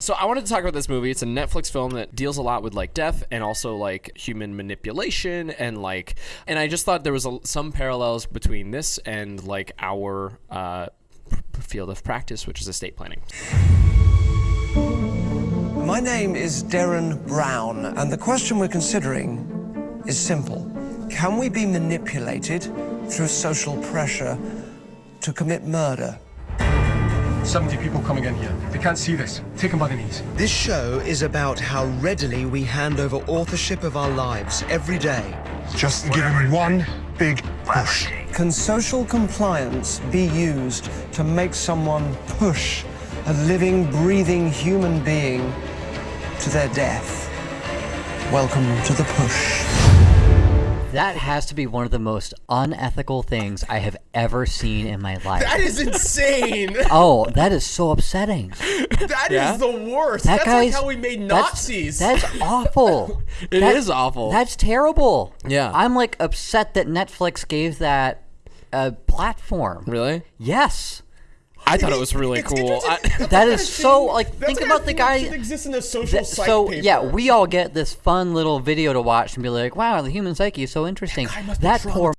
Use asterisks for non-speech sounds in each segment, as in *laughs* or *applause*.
So I wanted to talk about this movie. It's a Netflix film that deals a lot with like death and also like human manipulation and like and I just thought there was a, some parallels between this and like our uh, field of practice, which is estate planning. My name is Derren Brown, and the question we're considering is simple. Can we be manipulated through social pressure to commit murder? 70 people coming in here. They can't see this. Take them by the knees. This show is about how readily we hand over authorship of our lives every day. Just give them one big push. Can social compliance be used to make someone push a living, breathing human being to their death? Welcome to the push. That has to be one of the most unethical things I have ever seen in my life. That is insane. *laughs* oh, that is so upsetting. That is Yeah? the worst. That That's guy's like how we made Nazis. That's, *laughs* awful. It It is is awful. That's terrible. Yeah. I'm like upset that Netflix gave that a platform. Really? Yes. I thought it was really It's cool. I, interesting. That's *laughs* That the is kind of so, like, that's think the about the thing that guy- should exist in a social Th- so paper. yeah, we all get this fun little video to watch and be like, "Wow, the human psyche is so interesting." guy must be That traumatized. poor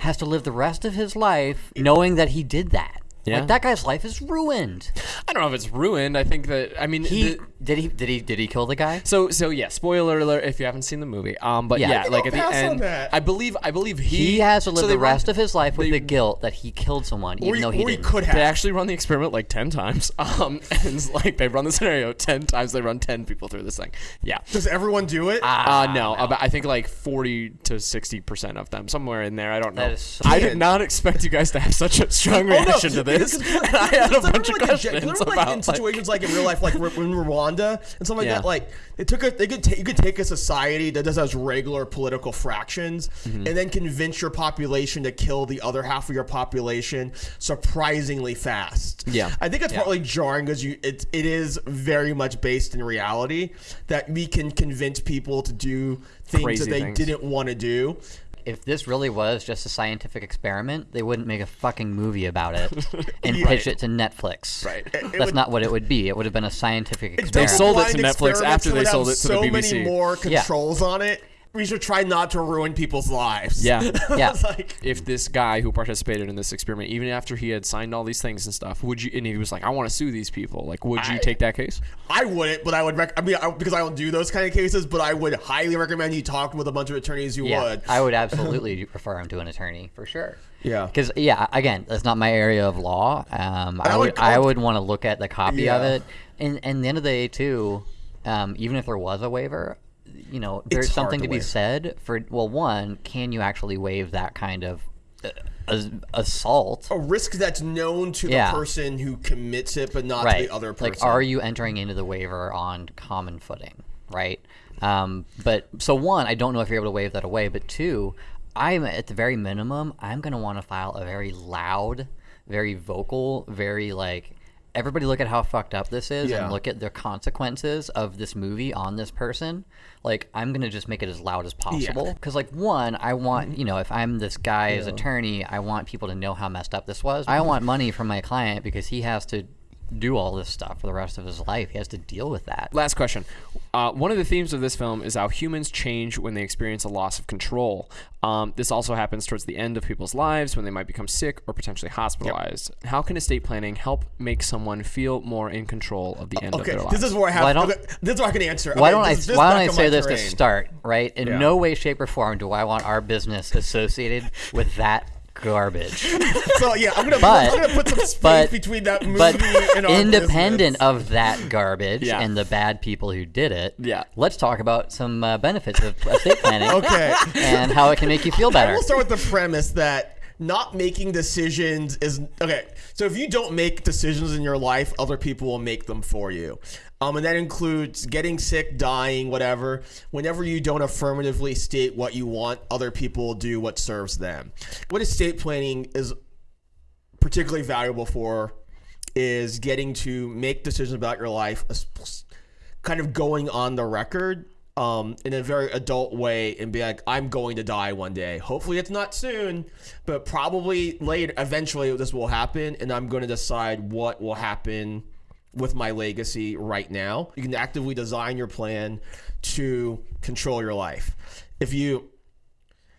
has to live the rest of his life knowing that he did that. Yeah. Like that guy's life is ruined. I don't know if it's ruined. I think that I mean He the- did he did he did he kill the guy? So so yeah, spoiler alert if you haven't seen the movie. Um, but Yeah. yeah, like at the end. I believe I believe he He has to live so they the run- rest of his life with they- the guilt that he killed someone, even he, though he didn't. could have. They actually run the experiment like ten times. *laughs* Um, and like they run the scenario ten times. They run ten people through this thing. Yeah. Does everyone do it? Ah, Uh, no, about, I think like forty to sixty percent of them, somewhere in there. I don't know. So- I did not expect you guys to have such a strong Oh, no, reaction to because- this. *laughs* because And *laughs* I had a bunch of like a gen- questions like, about in like, situations like in real life, like in Rwanda and something like Yeah. that. Like they took a, they could you could take a society that just has regular political fractions Mm-hmm. and then convince your population to kill the other half of your population surprisingly fast. Yeah. I think it's Yeah. partly jarring because you it, it is very much based in reality that we can convince people to do things Crazy that they things. didn't want to do. If this really was just a scientific experiment, they wouldn't make a fucking movie about it *laughs* and Yeah. pitch it to Netflix. Right. It- it That's would- not what it would be. It would have been a scientific It's experiment. sold it to Netflix after they sold it to the BBC. so BBC. many more Yeah. controls on it. We should try not to ruin people's lives. Yeah. *laughs* Yeah. Like, if this guy who participated in this experiment, even after he had signed all these things and stuff, would you? And he was like, "I want to sue these people." Like, would you I- take that case? I wouldn't, but I would. Rec- I mean, I, because I don't do those kind of cases, but I would highly recommend you talk with a bunch of attorneys who yeah, would. I would *laughs* absolutely refer him to an attorney for sure. Yeah. Because yeah, again, that's not my area of law. Um, I, I would would I would want to look at the copy of it, and and the end of the day too, um, even if there was a waiver, you know, there's It's something to to be said for well, one, can you actually waive that kind of uh, assault? a risk that's known to Yeah. the person who commits it, but not to the other person. like are you entering into the waiver on common footing right um, but so one i don't know if you're able to waive that away but two i'm at the very minimum i'm going to want to file a very loud very vocal very like everybody look at how fucked up this is Yeah. and look at the consequences of this movie on this person. Like i'm going to just make it as loud as possible. Because like one i want mm-hmm. you know if i'm this guy's attorney i want people to know how messed up this was. I want money from my client because he has to do all this stuff for the rest of his life. He has to deal with that. Last question. Uh, one of the themes of this film is how humans change when they experience a loss of control. Um, this also happens towards the end of people's lives when they might become sick or potentially hospitalized. How can estate planning help make someone feel more in control of the end Okay, of their lives? this is where I have. Why don't- okay, this is where I can answer. Why don't I? this- this Why don't I on say my this to start? Right. In Yeah. no way, shape, or form do I want our business associated with that garbage. *laughs* So yeah, I'm gonna, But- I'm gonna put some space but- between that movie but and our *laughs* independent business. of that garbage Yeah. and the bad people who did it, Yeah. let's talk about some uh, benefits of estate *laughs* planning. Okay. And how it can make you feel better. We'll start with the premise that not making decisions is okay. So if you don't make decisions in your life, other people will make them for you. Um, and that includes getting sick, dying, whatever. Whenever you don't affirmatively state what you want, other people will do what serves them. What estate planning is particularly valuable for is getting to make decisions about your life, kind of going on the record um, in a very adult way and be like, I'm going to die one day. Hopefully, it's not soon, but probably later. Eventually, this will happen, and I'm going to decide what will happen with my legacy right now. You can actively design your plan to control your life. If you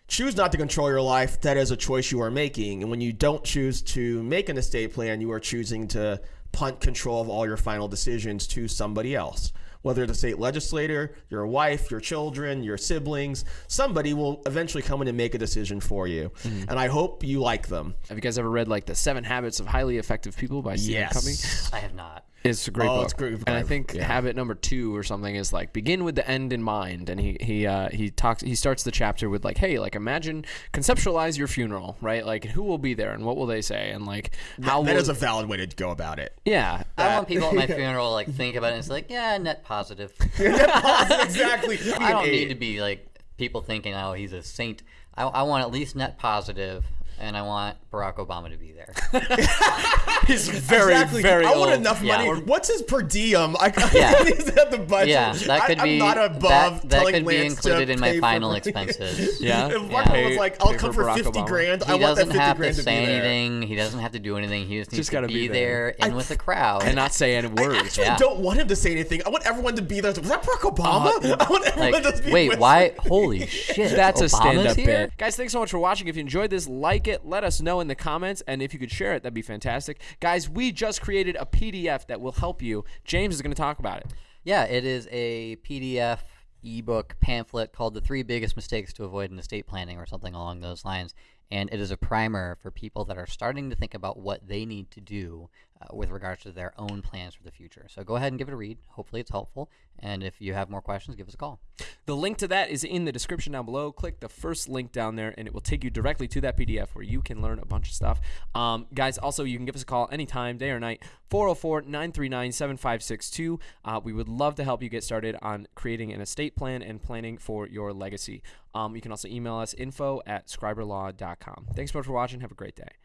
choose not to control your life, that is a choice you are making. And when you don't choose to make an estate plan, you are choosing to punt control of all your final decisions to somebody else. Whether it's a state legislator, your wife, your children, your siblings, somebody will eventually come in and make a decision for you. Mm-hmm. And I hope you like them. Have you guys ever read like the Seven Habits of Highly Effective People by Stephen Covey? Yes. I have not. It's a great Oh, book. it's great And I think Yeah. habit number two or something is like begin with the end in mind. And he he uh, he talks he starts the chapter with like, hey, like imagine conceptualize your funeral, right? Like who will be there and what will they say and like how that will, is a valid way to go about it. yeah. I want people at my *laughs* funeral like think about it. and It's like, yeah, net positive. *laughs* exactly. *laughs* I don't need to be like people thinking, oh, he's a saint. I, I want at least net positive, and I want Barack Obama to be there. *laughs* He's very exactly. very I want old. enough Yeah. money. What's his per diem? I Yeah. he's at the budget. yeah, that could I, be I'm not above that, that telling could be included in my final expenses. Yeah. *laughs* If Yeah. Mark was like, I'll come for for 50 Obama. grand. He I want that doesn't 50 have to to say anything. He doesn't have to do anything. He just needs Just to gotta be, be there, there. and with the crowd. and not say any words. I actually Yeah. don't want him to say anything. I want everyone to be there. Was that Barack Obama? Uh, *laughs* I want everyone like, to be wait, why? Holy shit! That's a Obama's stand-up bit. Guys, thanks so much for watching. If you enjoyed this, like it, let us know in the comments, and if you could share it, that'd be fantastic. Guys, we just created a PDF that will help you. James is going to talk about it. Yeah, it is a PDF ebook pamphlet called The Three Biggest Mistakes to Avoid in Estate Planning or something along those lines. And it is a primer for people that are starting to think about what they need to do uh, with regards to their own plans for the future. So go ahead and give it a read. Hopefully, it's helpful. And if you have more questions, give us a call. The link to that is in the description down below. Click the first link down there, and it will take you directly to that PDF where you can learn a bunch of stuff. Um, guys, also, you can give us a call anytime, day or night, 404 939 7562. Uh, We would love to help you get started on creating an estate plan and planning for your legacy. Um, you can also email us info at scriberlaw.com. Thanks so much for watching. Have a great day.